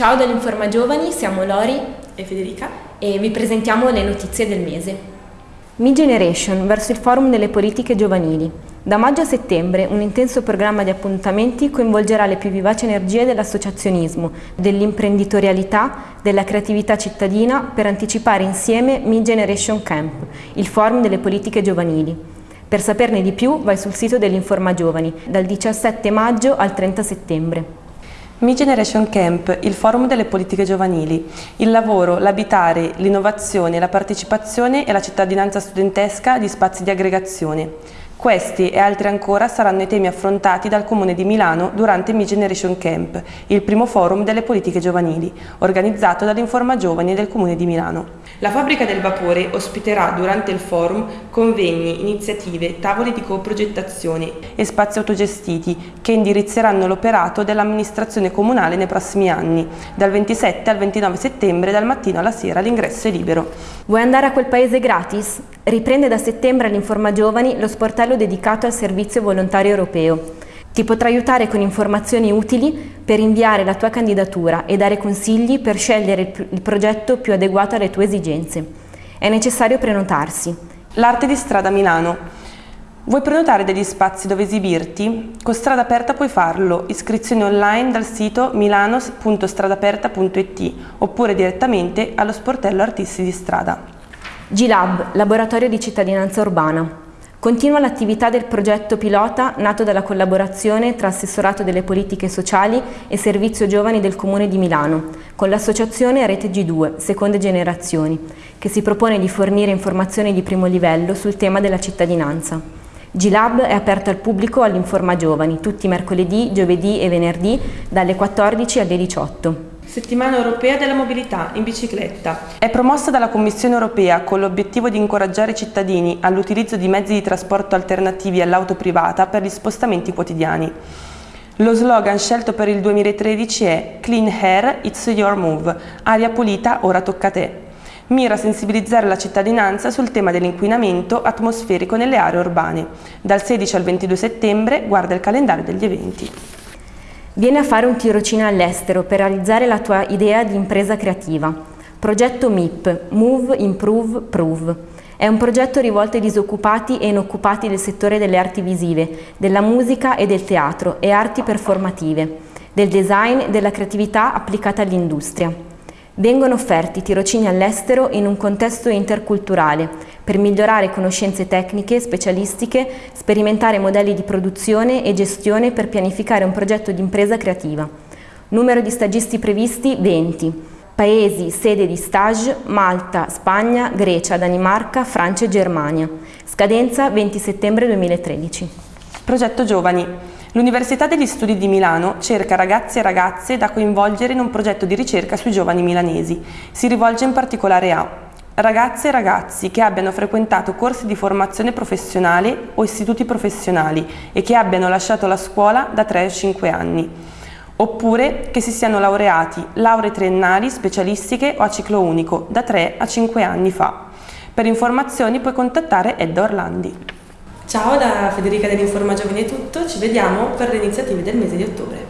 Ciao dall'Informa Giovani, siamo Lori e Federica e vi presentiamo le notizie del mese. Mi Generation verso il forum delle politiche giovanili. Da maggio a settembre un intenso programma di appuntamenti coinvolgerà le più vivaci energie dell'associazionismo, dell'imprenditorialità, della creatività cittadina per anticipare insieme Mi Generation Camp, il forum delle politiche giovanili. Per saperne di più vai sul sito dell'Informa Giovani dal 17 maggio al 30 settembre. Mi Generation Camp, il forum delle politiche giovanili, il lavoro, l'abitare, l'innovazione, la partecipazione e la cittadinanza studentesca di spazi di aggregazione. Questi e altri ancora saranno i temi affrontati dal Comune di Milano durante Mi Generation Camp, il primo forum delle politiche giovanili, organizzato dall'Informa Giovani del Comune di Milano. La fabbrica del vapore ospiterà durante il forum convegni, iniziative, tavoli di coprogettazione e spazi autogestiti che indirizzeranno l'operato dell'amministrazione comunale nei prossimi anni. Dal 27 al 29 settembre, dal mattino alla sera, l'ingresso è libero. Vuoi andare a quel paese gratis? Riprende da settembre all'Informa Giovani lo sportello dedicato al servizio volontario europeo. Ti potrà aiutare con informazioni utili per inviare la tua candidatura e dare consigli per scegliere il progetto più adeguato alle tue esigenze. È necessario prenotarsi. L'arte di strada Milano. Vuoi prenotare degli spazi dove esibirti? Con Strada Aperta puoi farlo, iscrizioni online dal sito milano.stradaperta.it oppure direttamente allo sportello Artisti di Strada. G-Lab, Laboratorio di Cittadinanza Urbana. Continua l'attività del progetto pilota nato dalla collaborazione tra Assessorato delle Politiche Sociali e Servizio Giovani del Comune di Milano, con l'associazione Rete G2, Seconde Generazioni, che si propone di fornire informazioni di primo livello sul tema della cittadinanza. G-Lab è aperto al pubblico all'Informa Giovani, tutti mercoledì, giovedì e venerdì, dalle 14 alle 18. Settimana Europea della Mobilità in bicicletta. È promossa dalla Commissione Europea con l'obiettivo di incoraggiare i cittadini all'utilizzo di mezzi di trasporto alternativi all'auto privata per gli spostamenti quotidiani. Lo slogan scelto per il 2013 è Clean Air, It's Your Move, aria pulita, ora tocca a te. Mira a sensibilizzare la cittadinanza sul tema dell'inquinamento atmosferico nelle aree urbane. Dal 16 al 22 settembre guarda il calendario degli eventi. Vieni a fare un tirocinio all'estero per realizzare la tua idea di impresa creativa. Progetto MIP, Move, Improve, Prove. È un progetto rivolto ai disoccupati e inoccupati del settore delle arti visive, della musica e del teatro e arti performative, del design e della creatività applicata all'industria. Vengono offerti tirocini all'estero in un contesto interculturale per migliorare conoscenze tecniche, specialistiche, sperimentare modelli di produzione e gestione per pianificare un progetto di impresa creativa. Numero di stagisti previsti 20. Paesi, sede di stage, Malta, Spagna, Grecia, Danimarca, Francia e Germania. Scadenza 20 settembre 2013. Progetto Giovani. L'Università degli Studi di Milano cerca ragazzi e ragazze da coinvolgere in un progetto di ricerca sui giovani milanesi. Si rivolge in particolare a ragazze e ragazzi che abbiano frequentato corsi di formazione professionale o istituti professionali e che abbiano lasciato la scuola da 3 a 5 anni, oppure che si siano laureati lauree triennali, specialistiche o a ciclo unico da 3 a 5 anni fa. Per informazioni puoi contattare Edda Orlandi. Ciao da Federica dell'Informa Giovani è tutto, ci vediamo per le iniziative del mese di ottobre.